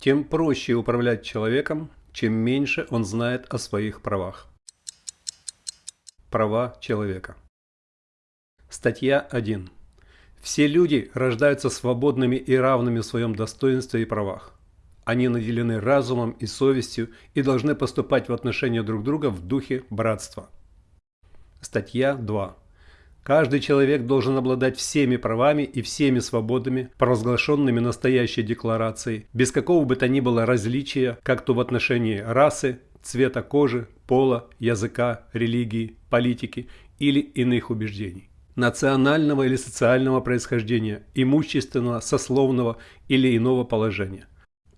тем проще управлять человеком, чем меньше он знает о своих правах. Права человека. Статья 1. Все люди рождаются свободными и равными в своем достоинстве и правах. Они наделены разумом и совестью и должны поступать в отношении друг друга в духе братства. Статья 2. Каждый человек должен обладать всеми правами и всеми свободами, провозглашенными настоящей декларацией, без какого бы то ни было различия, как то в отношении расы, цвета кожи, пола, языка, религии, политики или иных убеждений, национального или социального происхождения, имущественного, сословного или иного положения.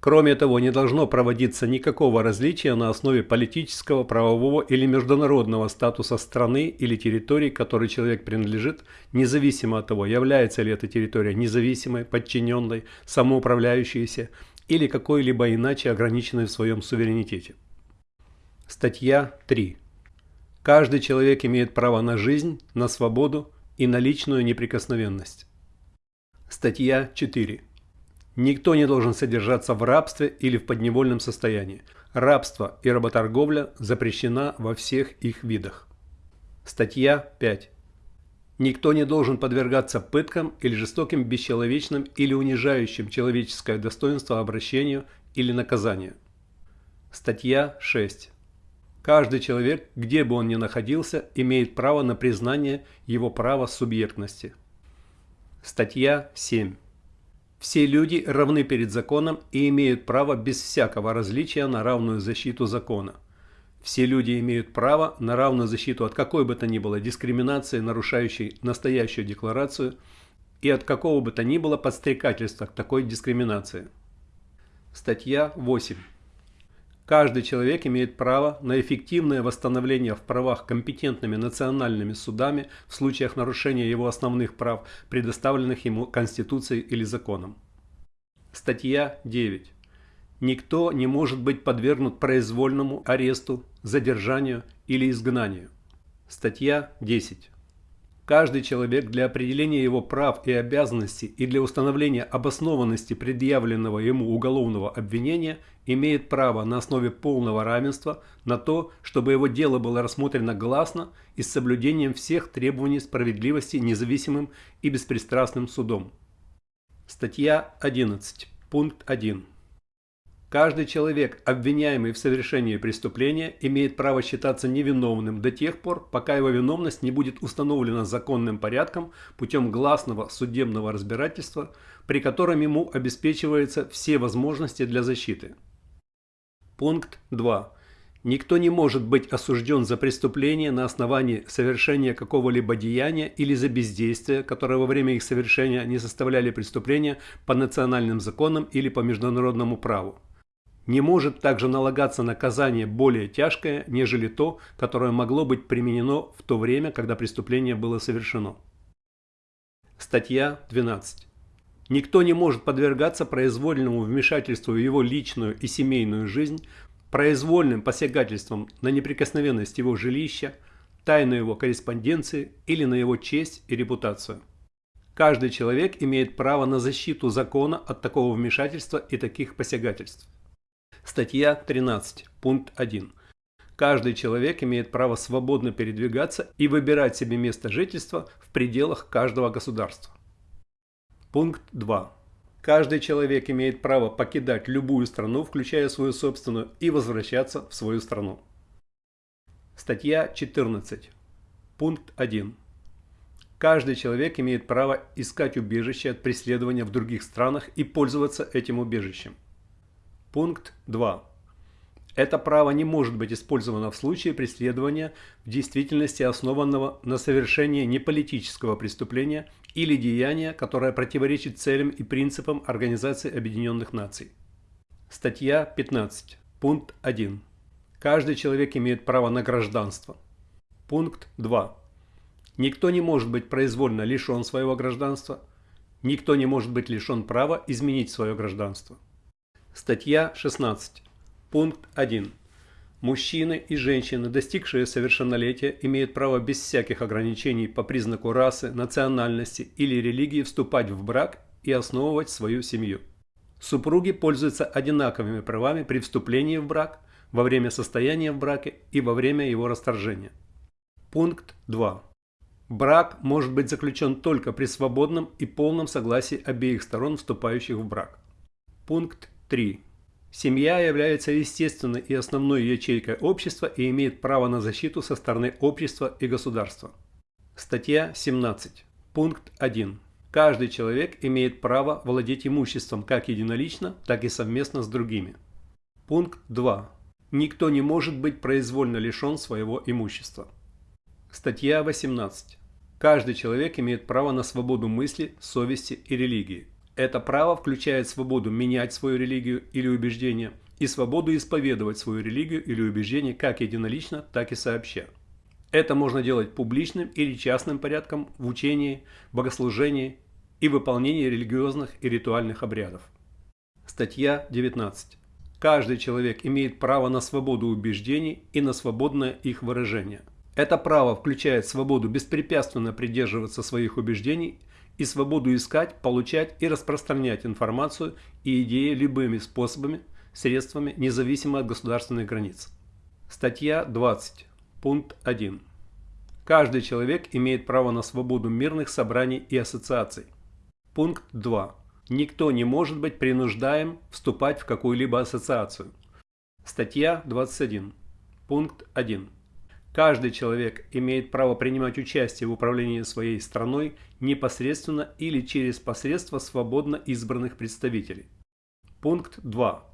Кроме того, не должно проводиться никакого различия на основе политического, правового или международного статуса страны или территории, которой человек принадлежит, независимо от того, является ли эта территория независимой, подчиненной, самоуправляющейся или какой-либо иначе ограниченной в своем суверенитете. Статья 3. Каждый человек имеет право на жизнь, на свободу и на личную неприкосновенность. Статья 4. Никто не должен содержаться в рабстве или в подневольном состоянии. Рабство и работорговля запрещена во всех их видах. Статья 5. Никто не должен подвергаться пыткам или жестоким, бесчеловечным или унижающим человеческое достоинство обращению или наказанию. Статья 6. Каждый человек, где бы он ни находился, имеет право на признание его права субъектности. Статья 7. Все люди равны перед законом и имеют право без всякого различия на равную защиту закона. Все люди имеют право на равную защиту от какой бы то ни было дискриминации, нарушающей настоящую декларацию, и от какого бы то ни было подстрекательства к такой дискриминации. Статья 8. Каждый человек имеет право на эффективное восстановление в правах компетентными национальными судами в случаях нарушения его основных прав, предоставленных ему Конституцией или законом. Статья 9. Никто не может быть подвергнут произвольному аресту, задержанию или изгнанию. Статья 10. Каждый человек для определения его прав и обязанностей и для установления обоснованности предъявленного ему уголовного обвинения имеет право на основе полного равенства на то, чтобы его дело было рассмотрено гласно и с соблюдением всех требований справедливости независимым и беспристрастным судом. Статья 11. Пункт 1. Каждый человек, обвиняемый в совершении преступления, имеет право считаться невиновным до тех пор, пока его виновность не будет установлена законным порядком путем гласного судебного разбирательства, при котором ему обеспечиваются все возможности для защиты. Пункт 2. Никто не может быть осужден за преступление на основании совершения какого-либо деяния или за бездействие, которое во время их совершения не составляли преступления по национальным законам или по международному праву. Не может также налагаться наказание более тяжкое, нежели то, которое могло быть применено в то время, когда преступление было совершено. Статья 12. Никто не может подвергаться произвольному вмешательству в его личную и семейную жизнь, произвольным посягательством на неприкосновенность его жилища, тайну его корреспонденции или на его честь и репутацию. Каждый человек имеет право на защиту закона от такого вмешательства и таких посягательств. Статья 13, пункт 1. Каждый человек имеет право свободно передвигаться и выбирать себе место жительства в пределах каждого государства. Пункт 2. Каждый человек имеет право покидать любую страну, включая свою собственную, и возвращаться в свою страну. Статья 14. Пункт 1. Каждый человек имеет право искать убежище от преследования в других странах и пользоваться этим убежищем. Пункт 2. Это право не может быть использовано в случае преследования в действительности основанного на совершении неполитического преступления или деяния, которое противоречит целям и принципам Организации Объединенных Наций. Статья 15. Пункт 1. Каждый человек имеет право на гражданство. Пункт 2. Никто не может быть произвольно лишен своего гражданства. Никто не может быть лишен права изменить свое гражданство. Статья 16. Пункт 1. Мужчины и женщины, достигшие совершеннолетия, имеют право без всяких ограничений по признаку расы, национальности или религии вступать в брак и основывать свою семью. Супруги пользуются одинаковыми правами при вступлении в брак, во время состояния в браке и во время его расторжения. Пункт 2. Брак может быть заключен только при свободном и полном согласии обеих сторон, вступающих в брак. Пункт 3. Семья является естественной и основной ячейкой общества и имеет право на защиту со стороны общества и государства. Статья 17. Пункт 1. Каждый человек имеет право владеть имуществом как единолично, так и совместно с другими. Пункт 2. Никто не может быть произвольно лишен своего имущества. Статья 18. Каждый человек имеет право на свободу мысли, совести и религии. Это право включает свободу менять свою религию или убеждение и свободу исповедовать свою религию или убеждение как единолично, так и сообща. Это можно делать публичным или частным порядком в учении, богослужении и выполнении религиозных и ритуальных обрядов. Статья 19. Каждый человек имеет право на свободу убеждений и на свободное их выражение. Это право включает свободу беспрепятственно придерживаться своих убеждений и свободу искать, получать и распространять информацию и идеи любыми способами, средствами, независимо от государственных границ. Статья 20. Пункт 1. Каждый человек имеет право на свободу мирных собраний и ассоциаций. Пункт 2. Никто не может быть принуждаем вступать в какую-либо ассоциацию. Статья 21. Пункт 1. Каждый человек имеет право принимать участие в управлении своей страной непосредственно или через посредство свободно избранных представителей. Пункт 2.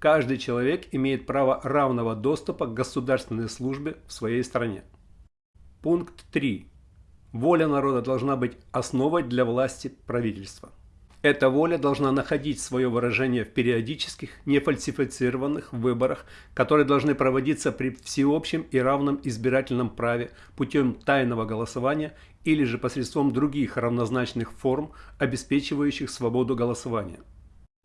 Каждый человек имеет право равного доступа к государственной службе в своей стране. Пункт 3. Воля народа должна быть основой для власти правительства. Эта воля должна находить свое выражение в периодических, нефальсифицированных выборах, которые должны проводиться при всеобщем и равном избирательном праве путем тайного голосования или же посредством других равнозначных форм, обеспечивающих свободу голосования.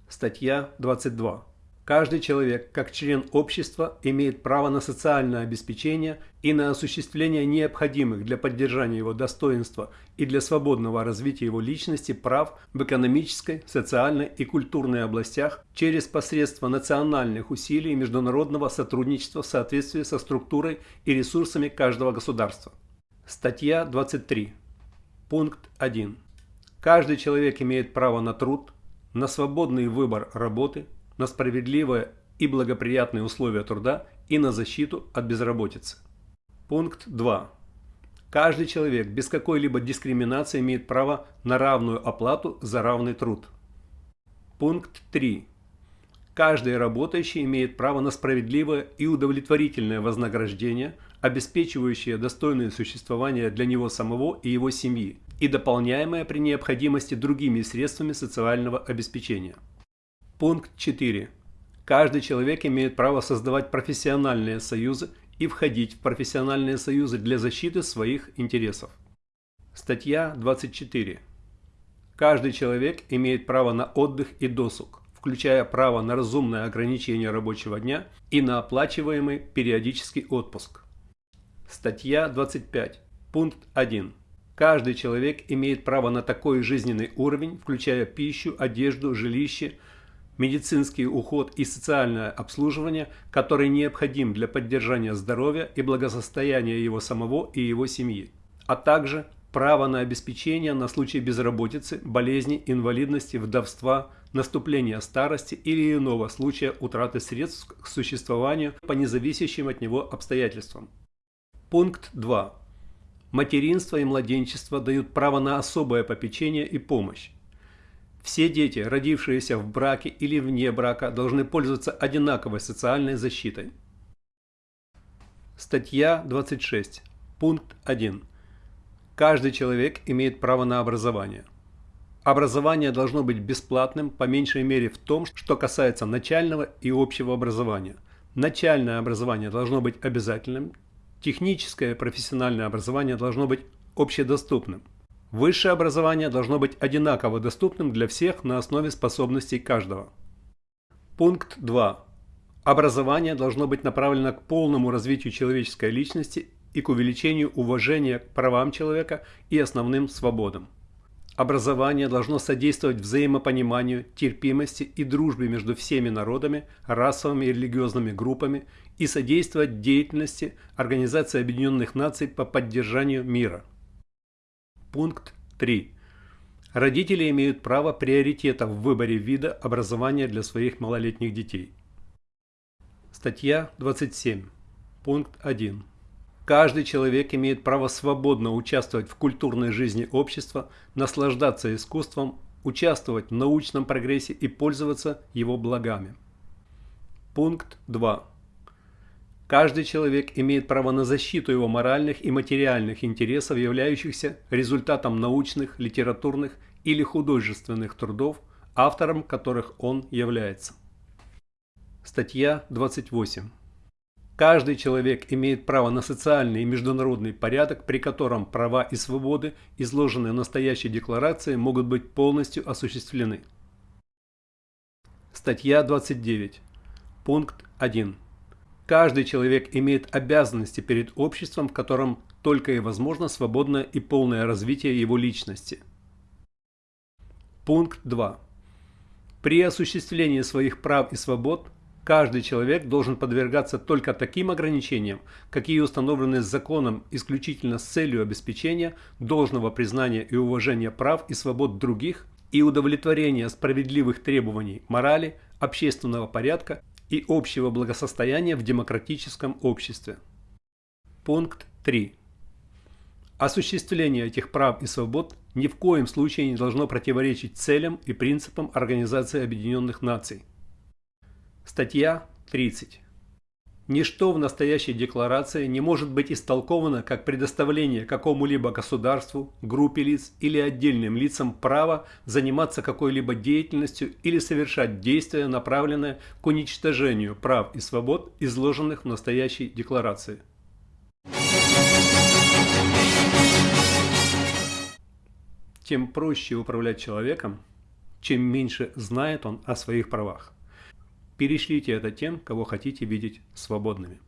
Статья 22. Каждый человек, как член общества, имеет право на социальное обеспечение и на осуществление необходимых для поддержания его достоинства и для свободного развития его личности прав в экономической, социальной и культурной областях через посредство национальных усилий международного сотрудничества в соответствии со структурой и ресурсами каждого государства. Статья 23. Пункт 1. Каждый человек имеет право на труд, на свободный выбор работы, на справедливые и благоприятные условия труда и на защиту от безработицы. Пункт 2. Каждый человек без какой-либо дискриминации имеет право на равную оплату за равный труд. Пункт 3. Каждый работающий имеет право на справедливое и удовлетворительное вознаграждение, обеспечивающее достойное существование для него самого и его семьи, и дополняемое при необходимости другими средствами социального обеспечения. Пункт 4. Каждый человек имеет право создавать профессиональные союзы и входить в профессиональные союзы для защиты своих интересов. Статья 24. Каждый человек имеет право на отдых и досуг, включая право на разумное ограничение рабочего дня и на оплачиваемый периодический отпуск. Статья 25. Пункт 1. Каждый человек имеет право на такой жизненный уровень, включая пищу, одежду, жилище, медицинский уход и социальное обслуживание, который необходим для поддержания здоровья и благосостояния его самого и его семьи, а также право на обеспечение на случай безработицы, болезни, инвалидности, вдовства, наступления старости или иного случая утраты средств к существованию по независящим от него обстоятельствам. Пункт 2. Материнство и младенчество дают право на особое попечение и помощь. Все дети, родившиеся в браке или вне брака, должны пользоваться одинаковой социальной защитой. Статья 26. Пункт 1. Каждый человек имеет право на образование. Образование должно быть бесплатным, по меньшей мере в том, что касается начального и общего образования. Начальное образование должно быть обязательным, техническое и профессиональное образование должно быть общедоступным. Высшее образование должно быть одинаково доступным для всех на основе способностей каждого. Пункт 2. Образование должно быть направлено к полному развитию человеческой личности и к увеличению уважения к правам человека и основным свободам. Образование должно содействовать взаимопониманию, терпимости и дружбе между всеми народами, расовыми и религиозными группами и содействовать деятельности Организации Объединенных Наций по поддержанию мира. Пункт 3. Родители имеют право приоритета в выборе вида образования для своих малолетних детей. Статья 27. Пункт 1. Каждый человек имеет право свободно участвовать в культурной жизни общества, наслаждаться искусством, участвовать в научном прогрессе и пользоваться его благами. Пункт 2. Каждый человек имеет право на защиту его моральных и материальных интересов, являющихся результатом научных, литературных или художественных трудов, автором которых он является. Статья 28. Каждый человек имеет право на социальный и международный порядок, при котором права и свободы, изложенные в настоящей декларации, могут быть полностью осуществлены. Статья 29. Пункт 1. Каждый человек имеет обязанности перед обществом, в котором только и возможно свободное и полное развитие его личности. Пункт 2. При осуществлении своих прав и свобод Каждый человек должен подвергаться только таким ограничениям, какие установлены законом исключительно с целью обеспечения должного признания и уважения прав и свобод других и удовлетворения справедливых требований морали, общественного порядка и общего благосостояния в демократическом обществе. Пункт 3. Осуществление этих прав и свобод ни в коем случае не должно противоречить целям и принципам Организации Объединенных Наций. Статья 30. Ничто в настоящей декларации не может быть истолковано как предоставление какому-либо государству, группе лиц или отдельным лицам права заниматься какой-либо деятельностью или совершать действия, направленные к уничтожению прав и свобод, изложенных в настоящей декларации. Тем проще управлять человеком, чем меньше знает он о своих правах. Перешлите это тем, кого хотите видеть свободными.